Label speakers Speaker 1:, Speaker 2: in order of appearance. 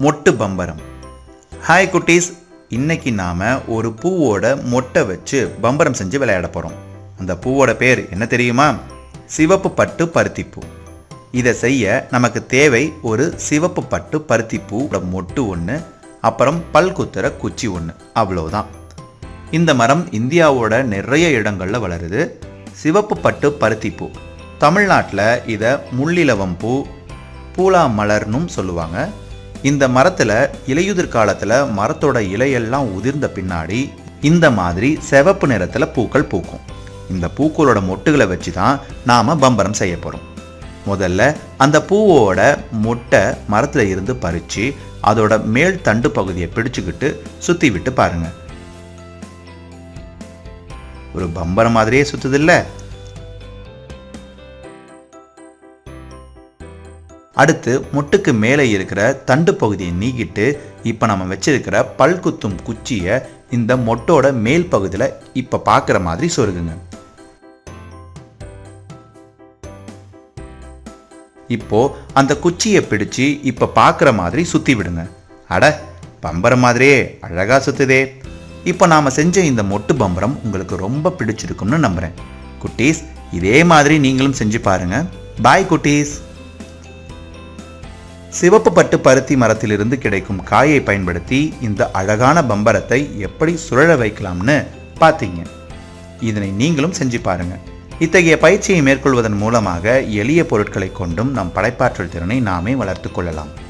Speaker 1: மொட்டு பம்பரம். ஹாய் குட்டீஸ். இன்னைக்கு நாம் ஒரு பூவோட மொட்டை வச்சு பம்பரம் செஞ்சு விளையாட போகிறோம் அந்த பூவோட பேர் என்ன தெரியுமா? சிவப்பு பட்டு பருத்திப்பூ. இதை செய்ய நமக்கு தேவை ஒரு சிவப்பு பட்டு பருத்திப்பூவோட மொட்டு ஒன்று அப்புறம் பல் குத்துற குச்சி ஒன்று அவ்வளோதான் இந்த மரம் இந்தியாவோட நிறைய இடங்களில் வளருது. சிவப்பு பட்டு பருத்திப்பூ. தமிழ்நாட்டில் இதை முள்ளிலவம் பூ பூலா மலர்னும் சொல்லுவாங்க. இந்த மரத்தில் இலையுதிர் காலத்தில் மரத்தோட இலையெல்லாம் உதிர்ந்த பின்னாடி இந்த மாதிரி சிவப்பு நிறத்தில் பூக்கள் பூக்கும். இந்த பூக்களோட மொட்டுகளை வச்சு தான் நாம் பம்பரம் செய்ய போகிறோம் முதல்ல அந்த பூவோட மொட்டை மரத்தில் இருந்து பறித்து அதோட மேல் தண்டு பகுதியை பிடிச்சிக்கிட்டு சுற்றி விட்டு பாருங்க. ஒரு பம்பரம் மாதிரியே சுற்றுதில்லை அடுத்து முட்டுக்கு மேலே இருக்கிற தண்டு பகுதியை நீக்கிட்டு இப்போ நம்ம வச்சிருக்கிற பல் குத்தும் குச்சியை இந்த மொட்டோட மேல் பகுதியில் இப்போ பார்க்குற மாதிரி சொருகுங்க. இப்போ அந்த குச்சியை பிடிச்சு இப்போ பார்க்குற மாதிரி சுற்றி விடுங்க. அட பம்பரம் மாதிரியே அழகா சுத்துதே. இப்போ நாம் செஞ்ச இந்த மொட்டு பம்பரம் உங்களுக்கு ரொம்ப பிடிச்சிருக்கும்னு நம்புகிறேன் குட்டீஸ் இதே மாதிரி நீங்களும் செஞ்சு பாருங்க. பாய் குட்டீஸ். சிவப்பு பட்டு பருத்தி மரத்திலிருந்து கிடைக்கும் காயை பயன்படுத்தி இந்த அழகான பம்பரத்தை எப்படி சுழல வைக்கலாம்னு பார்த்தீங்க. இதனை நீங்களும் செஞ்சு பாருங்க. இத்தகைய பயிற்சியை மேற்கொள்வதன் மூலமாக எளிய பொருட்களை கொண்டும் நம் படைப்பாற்றல் திறனை நாமே வளர்த்து கொள்ளலாம்.